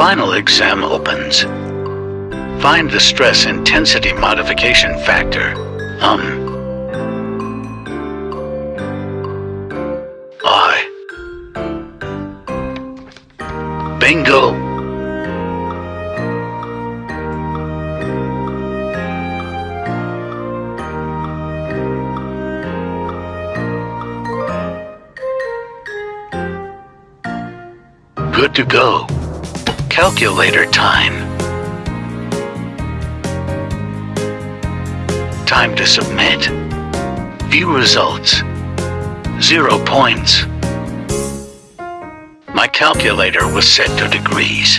final exam opens. Find the stress intensity modification factor. Um. I. Bingo. Good to go. Calculator time. Time to submit. View results. Zero points. My calculator was set to degrees.